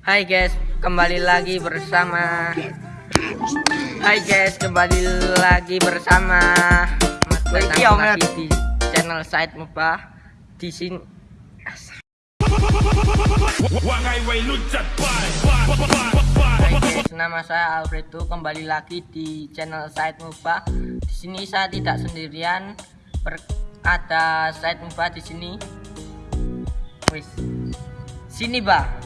Hai guys, kembali lagi bersama Hai guys, kembali lagi bersama Mas datang lagi di channel Said Mubah di sini guys, nama saya Alfredo kembali lagi di channel Said Mubah. Di sini saya tidak sendirian, ber- ada Said Mubah di sini. Wis, sini bah.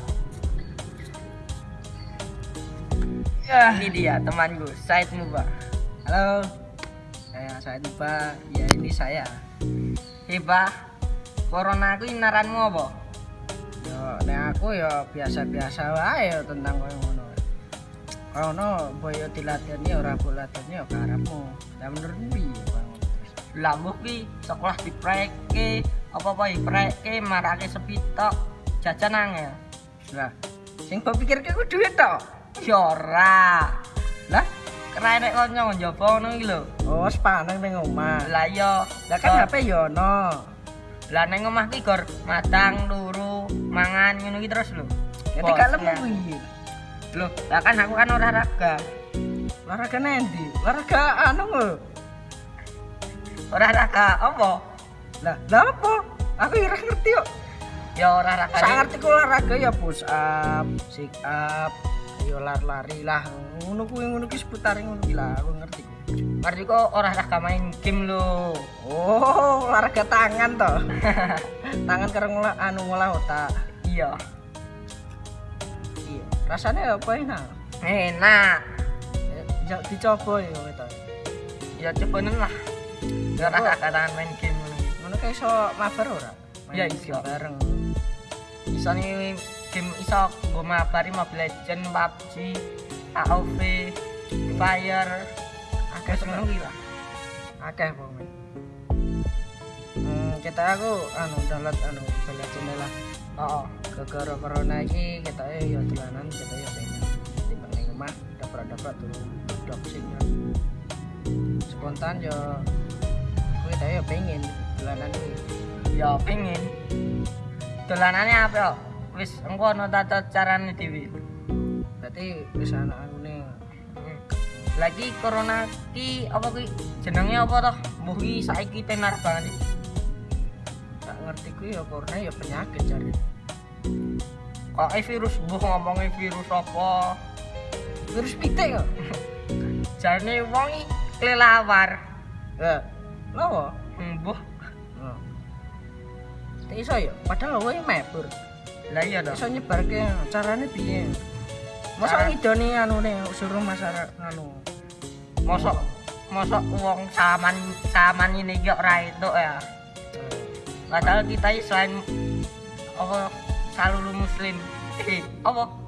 Ini dia temanku Said Mubah. Halo, saya saya Tiba. Ya ini saya. Heba, corona aku ini naranmu apa? Yo, nek aku ya biasa-biasa wae tentang koyo ngono. Kono boyo dilatihani ora mbok latihani ya karepmu. Lah menurut piye, Bang? Lambuh ki sekolah dipreke, apa-apa dipreke, marake sepitok, jajan angel. Lah, sing mbok pikirke ku duit tok. Ya ora. Lah, Keren nek kanca njaba ngono iki lho. oh sepaneng ning omah. Lah iya, Lah kan HP yo ono. Lah ning omah ki gor madang, turu, mangan ngono iki terus lho. Ya dikalem ya. kuwi. Loh, lah kan aku kan olahraga. Olahraga nendi? Olahraga anu lho. Olahraga apa? Lah, lah apa? Aku ora ngerti kok. Ya olahraga. Saya ngerti olahraga ya push up, sit up, yo lari-lari lah. Ngono kuwi ngono ki seputar ngono ki lah, aku ngerti. Ngerti kok olahraga main game lho. Oh, olahraga tangan toh. tangan karo ngolah anu ngolah otak. Iya. Iya. Rasanya apa enak? Enak. Ya, dicoba ya kita. Ya cobanen lah. Ya olahraga tangan main game ngono kayak iso mabar ora? Main Ya, game bareng. Iso nih game iso nggo mabari Mobile Legend, PUBG, AOV, Fire, Akeh iki lah. Akeh pokoknya. Hmm, kita aku anu download anu banyak channel lah. Oh, Gara-gara corona iki kita ya dolanan kita ya pengen di rumah dapet-dapet turu doxing ya. Spontan ya kita ya pengen dolanan iki. ya pengen. Dolanane apa? Wis engko ono tata carane dhewe. Berarti wis ana anune Lagi corona ki apa ki jenenge apa toh? Mbuh ki saiki tenar banget iki. tak ngerti ku ya corona ya penyakit jare. Kok eh, virus mbuh ngomongin virus apa? Virus pitik kok. Jarane wong iki kelelawar. Ya, lawa. Mbuh. Tak iso ya, padahal wae mebur. Lah iya toh. Iso nyebarke carane piye? Masa ngidoni anune suruh masyarakat anu. Mosok mosok wong saman saman ini gak ora itu ya. Padahal kita ini selain apa salulu muslim. Apa?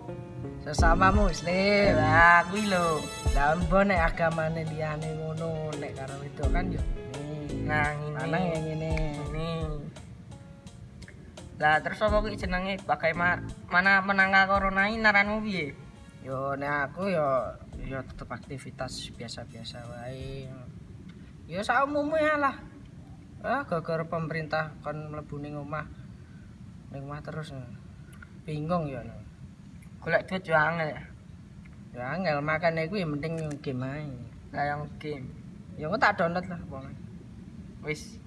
sesama muslim. Lah kuwi lho. Lah mbok nek agamane liyane ngono nek karo itu kan yo ini. Nah, ini. Lanang yang ini. Lah terus apa kuwi jenenge bagaimana mana menangga corona ini naranmu piye? Yo nek aku yo yo tetep aktivitas biasa-biasa wae. Yo saumumnya lah. Ah, gara-gara pemerintah kon mlebu ning omah. Ning omah terus. Bingung yo. Golek duit yo angel. Ya angel makane kuwi mending game ae. Lah yang game. Ya aku tak download lah pokoknya. Wis